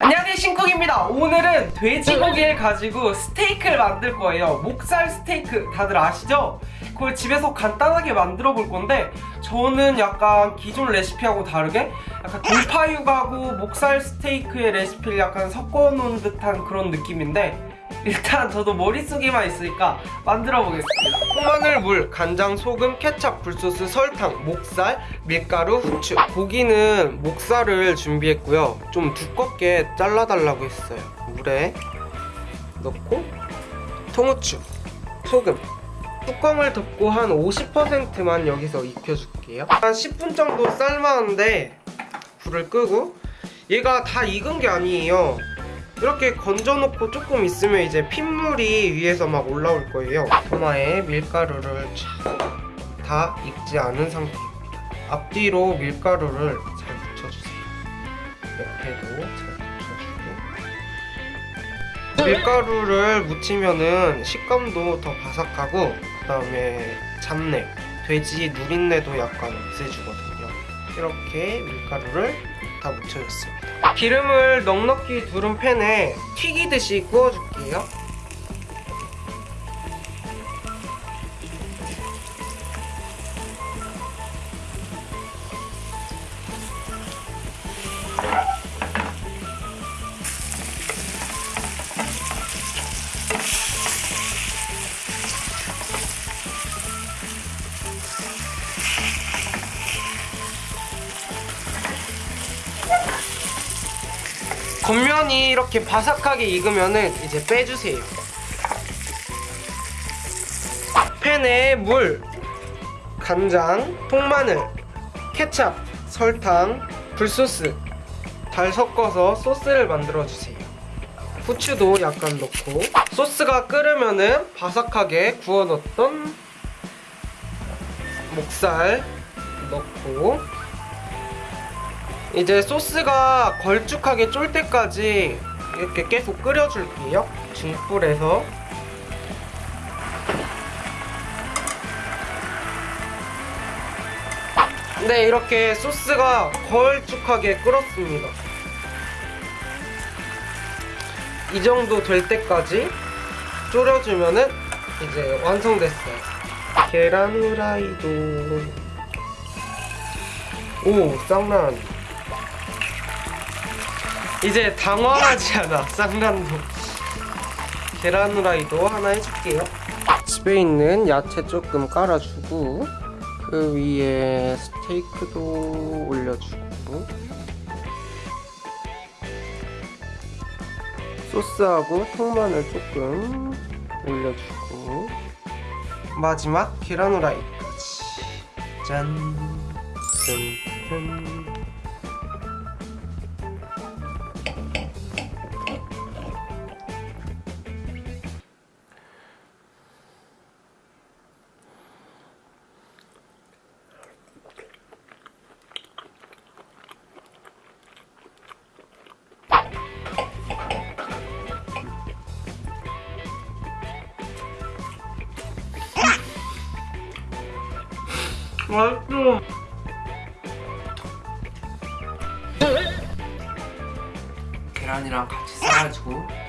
안녕하세요 신쿡입니다. 오늘은 돼지고기를 가지고 스테이크를 만들 거예요. 목살 스테이크 다들 아시죠? 그걸 집에서 간단하게 만들어 볼 건데 저는 약간 기존 레시피하고 다르게 약간 돌파육하고 목살 스테이크의 레시피를 약간 섞어 놓은 듯한 그런 느낌인데 일단 저도 머릿속에만 있으니까 만들어 보겠습니다 통마늘, 물, 간장, 소금, 케찹, 굴소스, 설탕, 목살, 밀가루, 후추. 고기는 목살을 준비했고요. 좀 두껍게 잘라달라고 했어요. 물에 넣고 통후추, 소금. 뚜껑을 덮고 한 50%만 여기서 익혀줄게요. 한 10분 정도 삶았는데 불을 끄고 얘가 다 익은 게 아니에요 이렇게 건져놓고 조금 있으면 이제 핏물이 위에서 막 올라올 거예요. 토마에 밀가루를 다 익지 않은 상태입니다. 앞뒤로 밀가루를 잘 묻혀주세요. 옆에도 잘 묻혀주고. 밀가루를 묻히면은 식감도 더 바삭하고 그 다음에 잡내 돼지 누린내도 약간 없애주거든요. 이렇게 밀가루를 다 묻혀줬습니다 기름을 넉넉히 두른 팬에 튀기듯이 구워줄게요 겉면이 이렇게 바삭하게 익으면은 이제 빼주세요. 팬에 물, 간장, 통마늘, 케찹, 설탕, 굴소스 잘 섞어서 소스를 만들어 주세요. 후추도 약간 넣고 소스가 끓으면은 바삭하게 구워 넣었던 목살 넣고 이제 소스가 걸쭉하게 쫄 때까지 이렇게 계속 끓여줄게요. 중불에서. 네, 이렇게 소스가 걸쭉하게 끓었습니다. 이 정도 될 때까지 졸여주면은 이제 완성됐어요. 계란 후라이도 오 쌍난 이제 당황하지 않아. 쌍난도. 계란 후라이도 하나 해줄게요. 집에 있는 야채 조금 깔아주고 그 위에 스테이크도 올려주고. 소스하고 통마늘 조금 올려주고. 마지막 계란 후라이까지. 짠 짠. 맛있어. 계란이랑 같이 싸가지고.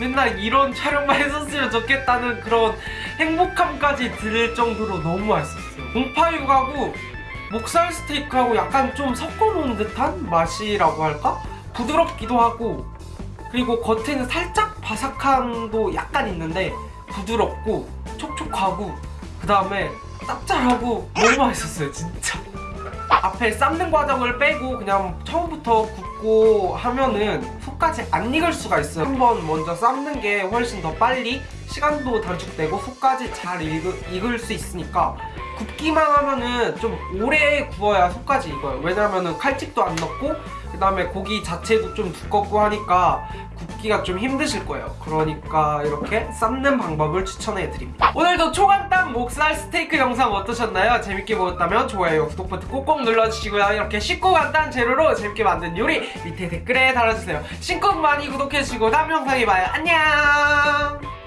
맨날 이런 촬영만 했었으면 좋겠다는 그런 행복함까지 들 정도로 너무 맛있었어요. 공파육하고 목살 스테이크하고 약간 좀 섞어놓은 듯한 맛이라고 할까? 부드럽기도 하고 그리고 겉에는 살짝 바삭함도 약간 있는데 부드럽고 촉촉하고 그 다음에 짭짤하고 너무 맛있었어요 진짜 앞에 삶는 과정을 빼고 그냥 처음부터 굽고 하면은 속까지 안 익을 수가 있어요. 한 번 먼저 삶는 게 훨씬 더 빨리 시간도 단축되고 속까지 잘 익을, 익을 수 있으니까 굽기만 하면은 좀 오래 구워야 속까지 익어요. 왜냐면은 칼집도 안 넣고 그 다음에 고기 자체도 좀 두껍고 하니까 굽기가 좀 힘드실 거예요. 그러니까 이렇게 삶는 방법을 추천해 드립니다. 오늘도 초간단 목살 스테이크 영상 어떠셨나요? 재밌게 보셨다면 좋아요 구독 버튼 꼭꼭 눌러주시고요. 이렇게 쉽고 간단한 재료로 재밌게 만든 요리 밑에 댓글에 달아주세요. 신곡 많이 구독해주시고 다음 영상에 봐요. 안녕